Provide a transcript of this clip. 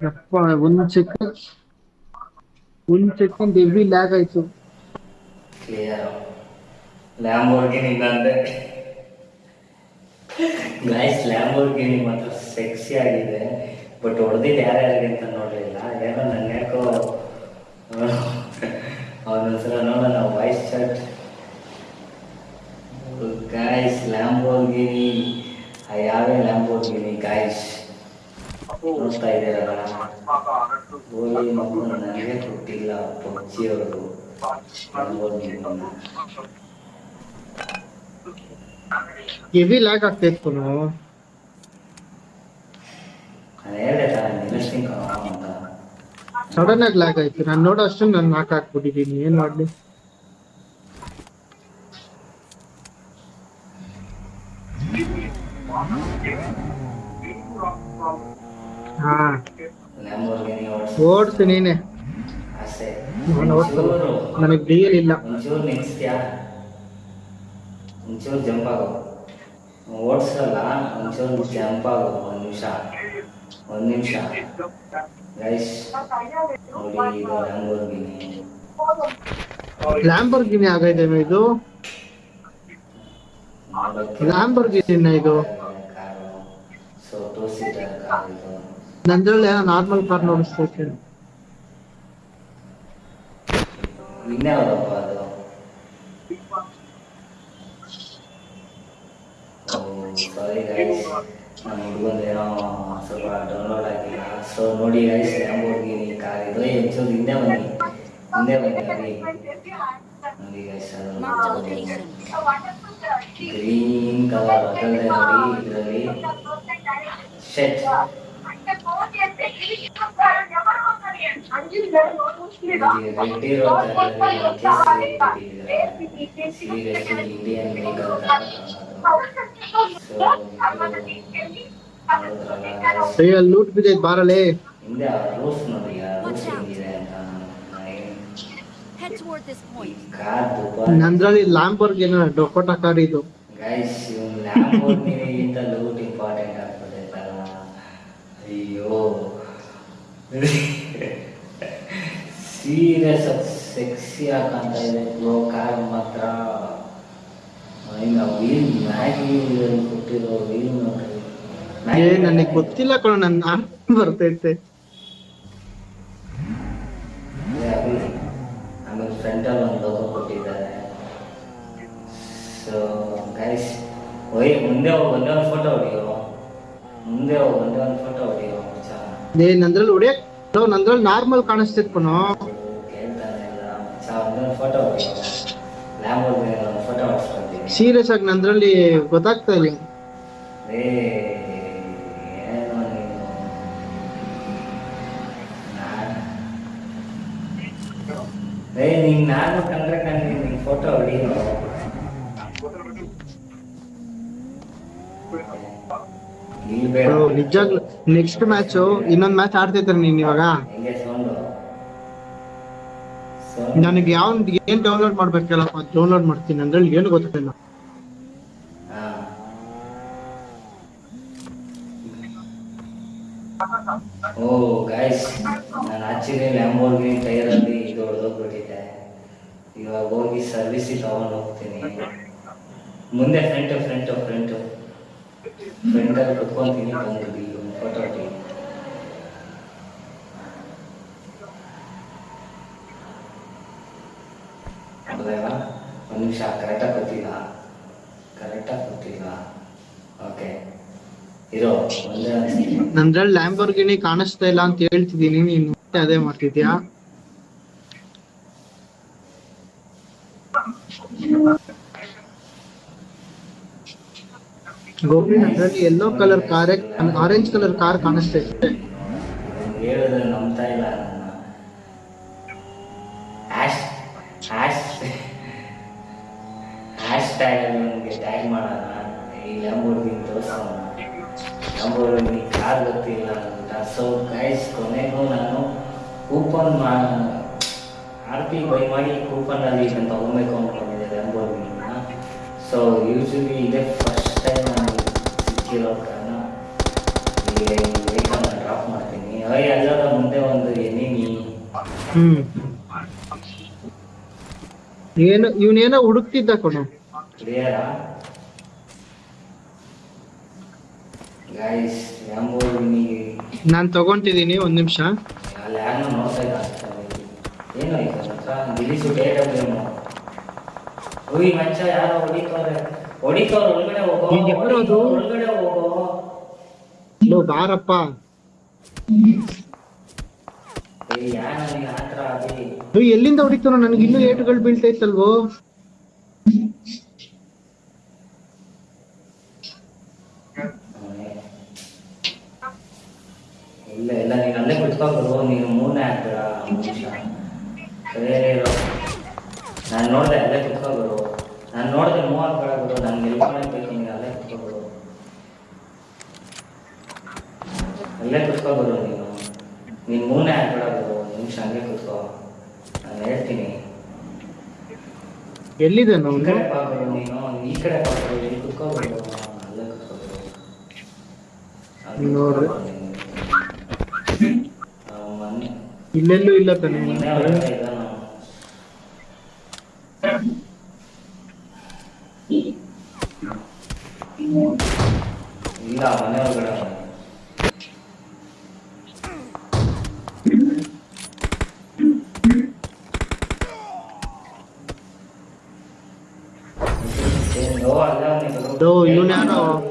ಯಪ್ಪ, ಒಂದ್ ಸೆಕೆಂಡ್ ಒಂದ್ ಸೆಕೆಂಡ್ ಹೆವಿ ಲ್ಯಾಗ್ ಆಯ್ತು. ಕ್ಲಿಯರ್ ಲ್ಯಾಂಬೋರ್ಗಿನಿ ನಂದೆ ಗೈಸ್ ಲ್ಯಾಂಬೋರ್ಗಿನಿ ಮಾತ್ರ ಸೆಕ್ಸಿ ಆಗಿದೆ. ಬಟ್ ಹೊಡೆದಿದ್ದು ಯಾರ್ಯಾರಿಗೆ ಅಂತ ನೋಡಲಿಲ್ಲ ಏನೋ ನನ್ನ ಯಾಕೋ ಅವನ ಹೆಸರು ನೋಡೋಣ ವಾಯ್ಸ್ ಚಾಟ್ ಗಾಯ್ಸ್ ಲ್ಯಾಂಬೋರ್ಗಿನಿ ಯಾವೇ ಲ್ಯಾಂಬೋರ್ಗಿನಿ ಗಾಯ್ಸ್ ನೋಡ್ತಾ ಇದ್ದೀರಲ್ಲ ಹೋಗಿ ಮಗು ನನಗೆ ಕೊಟ್ಟಿಲ್ಲ ಪಬ್ಜಿಯವರು ಹೆವಿ ಲ್ಯಾಗ್ ನಿಲ್ಲಿಸ್ತೀನಿ ಕಣೋ ಅಂತ. ಸಡನ್ ಆಗಿ ಲ್ಯಾಗ್ ಆಯ್ತು. ನಾನು ನೋಡೋ ಅಷ್ಟು ನಾನು ನಾಕ್ ಹಾಕ್ಬಿಟ್ಟಿದ್ದೀನಿ. ಏನ್ ಮಾಡ್ಲಿ? ಓಡ್ಸು ನೀನೆ. ನಾನು ಓಡ್ಸಲ್ಲ ನನಗೆ ಡಿಎಲ್ ಇಲ್ಲ. ಒಂಚೂರು ಒಂಚೂರು ಜಂಪ್ ಆಗೋ. ಓಡಿಸಲ್ಲ ಒಂಚೂರು ಜಂಪ್ ಆಗೋ. ಒಂದು ನಿಮಿಷ. ಒಂದು ನಿಮಿಷ. ಗೈಸ್ ನೋಡಿ ಇದು ಲ್ಯಾಂಬೋರ್ಗಿನಿ ಲ್ಯಾಂಬರ್ಗಿನಿ ಇದು? ಇದು car so two seater car ಇದು ನಂದ್ರಲ್ಲಿ ಏನೋ ನಾರ್ಮಲ್ ಕಾರ್ ನೋಡಿಸ್ತೈತೆ ಇನ್ಯಾವುದಪ್ಪ ಅದು ಸಾರಿ ಗೈಸ್ ನಮ್ಮ ಹುಡುಗಂದೇನೋ ಸ್ವಲ್ಪ ಡೌನ್ಲೋಡ್ ಆಗಿಲ್ಲ ಸೊ ನೋಡಿ ಗೈಸ್ ಲ್ಯಾಂಬೋರ್ಗಿನಿ ಕಾರ್ ಇದು ಏ, ಒಂಚೂರು ಹಿಂದೆ ಬನ್ನಿ ಹಿಂದೆ ಬನ್ನಿ ನೋಡಿ ನೋಡಿ guys Marked a location. Green colour ಅದಲ್ಲದೆ ನೋಡಿ ಇದರಲ್ಲಿ ಶೆಟ್ ಲೂಟ್ ಬಿದ್ದೈತ್ ಬಾರಲೇ. ನಂದ್ರಲ್ಲಿ ಲ್ಯಾಂಬರ್ಗ್ ನೋಡಿ ಡೊಕೋಟ. ಕಾರ್ ಇದು. ಲೂಟ್ ಇಂಪಾರ್ಟೆಂಟ್ ಆಗ್ತದೆ ಅಯ್ಯೋ. ಸೀರಿಯಸ್ ಸೆಕ್ಸಿ ಹಾಕಂತ ಇದೆ. ಬ್ರೋ ಕಾರ್ ಮಾತ್ರ. ಇನ್ನು ವೀಲ್ ಮ್ಯಾಗಿ ಕೊಟ್ಟಿರೋ ವೀಲ್ ನೋಡ್ರಿ. ಏ ನನಗೆ ಗೊತ್ತಿಲ್ಲ ಕಣ ನನ್ನ ಬರ್ತೈತೆ. ಆಮೇಲೆ ಫ್ರಂಟಲ್ಲಿ ಒಂದು ಲೋಗೋ ಕೊಟ್ಟಿದ್ದಾರೆ. ಸೊ ಗೈಸ್ ಒಯ್ ಮುಂದೆ ಒಂದೇ ಒಂದು ಫೋಟೋ ಹೊಡಿಯೋ. ಮುಂದೆ ಒಂದೇ ಒಂದು ಫೋಟೋ ಹೊಡಿಯೋ ಏ ನಂದ್ರಲ್ಲಿ ಹೊಡಿಯಕ್ ನಂದ್ರಲ್ಲಿ ನಾರ್ಮಲ್ ಕಾಣಿಸ್ತಿತ್ತು ಕಣೋ ಸೀರಿಯಸ್ ಆಗಿ ನಂದ್ರಲ್ಲಿ ಗೊತ್ತಾಗ್ತಾ ಇಲ್ಲ. ಏ ಏನೋ ನೀನು ಕಂಡ್ರೆ ಕಂಡ್ರೆ ನಿನ್ ಫೋಟೋ ಹೊಡಿಯೋ ಇಲ್ಲಿ ಬೇಡ ಬ್ರೋ ನಿಜಾಗ್ಲು ನೆಕ್ಸ್ಟ್ ಮ್ಯಾಚ್ ಇನ್ನೊಂದ್ ಮ್ಯಾಚ್ ಆಡ್ತಿದ್ದಾರೆ ನೀನ್ ಇವಾಗ. ನನಗೆ ಯಾವ ಏನ್ ಡೌನ್ಲೋಡ್ ಮಾಡ್ಬೇಕಲ್ಲಪ್ಪ ಡೌನ್ಲೋಡ್ ಮಾಡ್ತೀನಿ. ಅಂದ್ರೆ ಏನು ಗೊತ್ತಿಲ್ಲ. ಓ ಗೈಸ್ ನಾನು ಆಕ್ಚುಲಿ ಲ್ಯಾಂಬೋರ್ಗಿನಿ ಟೈರಲ್ಲಿ ಇದು ಹೊಡೆದೋಗ್ಬಿಟ್ಟಿದೆ. ಇವಾಗ ಹೋಗಿ ಸರ್ವಿಸಿಗೆ ತಗೊಂಡು ಹೋಗ್ತೀನಿ. ಮುಂದೆ ಫ್ರೆಂಟ್ ಫ್ರಂಟ್ ಫ್ರಂಟ್ ಫ್ರಂಟಲ್ಲಿ ಕುತ್ಕೊಂತೀನಿ ಬಂದಿದ್ದೀವಿ ಫೋಟೋ ಹೌದಾ ಒಂದು ನಿಮಿಷ ಕರೆಕ್ಟಾಗಿ ಗೊತ್ತಿಲ್ಲ. ಕರೆಕ್ಟಾಗಿ ಗೊತ್ತಿಲ್ಲ. ಓಕೆ ಇರೋ. ನಂದ್ರಲ್ಲಿ ಲ್ಯಾಂಬರ್ಗಿನಿ ಕಾಣಿಸ್ತಾ ಇಲ್ಲ ಅಂತ ಹೇಳ್ತಿದೀನಿ ನೀನು ಮತ್ತೆ ಅದೇ ಮಾಡ್ತಿದ್ಯಾ? Gopi ನಂದ್ರಲ್ಲಿ yellow colour car orange colour car ಕಾಣಿಸ್ತಾ ಲ್ಯಾಂಬೋರ್ಗಿನಿ ಲ್ಯಾಂಬೋರ್ಗಿನಿ ಕಾರ್ ಗೊತ್ತಿಲ್ಲ ಅಂತ. ಸೊ ಗೈಸ್ ಕೊನೆಗೂ ನಾನು coupon M R P buy ಮಾಡಿ ಕೂಪನಲ್ಲಿ ಇದನ್ನು ತಗೊಬೇಕು ಅನ್ಕೊಂಡಿದ್ದೆ ಲ್ಯಾಂಬೋರ್ಗಿನಿನ ಸೊ ಯೂಶಲಿ ಇದೇ ವೆಹಿಕಲ್ನ ಡ್ರಾಪ್ ಮಾಡ್ತೀನಿ. ಅಯ್ಯ ಎನಿಮಿ. ಹ್ಮ್. ಏನು ಇವನೇನೋ ಹುಡುಕ್ತಿದ್ದ ಕೊಡು ಕ್ಲಿಯರಾ ಗೈಸ್ ಲ್ಯಾಂಬೋರ್ಗಿನಿಗೆ ನಾನು ತಗೊಂತಿದೀನಿ ಒಂದು ನಿಮಿಷ. ಅಲ್ಲಿ ಯಾರನ್ನೋ ನೋಡ್ತಾ. ಏನು ಈಗ ಡೇಟ್ ಅದೇನು ಓಯ್ ಮಚ್ಚ ಯಾರೋ ಹೊಡಿತವ್ರೆ ಹೊಡಿತವ್ರೆ ಒಳಗಡೆ ಹೋಗೋ? ಒಳಗಡೆ ಲೋ ಬಾರಪ್ಪ. ಎಲ್ಲಿಂದ ಹೊಡಿತಾನೋ ನನಗೆ ಇನ್ನೂ ಏಟುಗಳು ಬೀಳ್ತೈತಲ್ವೋ ಅವನೇ. ಇಲ್ಲ ಇಲ್ಲ ನೀನ್ ಅಲ್ಲೇ ಕುತ್ಕೊಂಡು ನೀನು ನೋಡಿದೆ ಅಲ್ಲೇ ಕುತ್ಕೋಬಿಡು ನಾನು ನೋಡಿದೆ ಮೂವ್ ಹಾಕ್ಬೇಡ ಬಿಡು ನನ್ಗೆ ಎಲ್ಕೊಳಬೇಕು ನೀನು ಅಲ್ಲೇ ಕುತ್ಕೋಬಿಡು ಅಲ್ಲೇ ಕುತ್ಕೋಬೋದು ನೀನು. ನೀನು ಮೂನೆ ಆಗ್ಬಿಡೋದು ನಿಮಿಷ ಹಂಗೆ ಕುತ್ಕೋ. ನಾನು ಹೇಳ್ತೀನಿ. ಎಲ್ಲಿದೆ ಈ ಕಡೆ ಪಾಬಿಡು ನೀನು ಈ ಕಡೆ ಪಾಬಿಡು ಇಲ್ಲಿ ಕುತ್ಕೋಬೋದು. ಅಲ್ಲೇ ಕುತ್ಕೋಬೋದು. ನೋಡ್ರಿ. ಇಲ್ಲೆಲ್ಲೂ ಇಲ್ಲ ತಾನೆ? ಇಲ್ಲ ಮನೆ ಒಳಗಡೆ doo yunano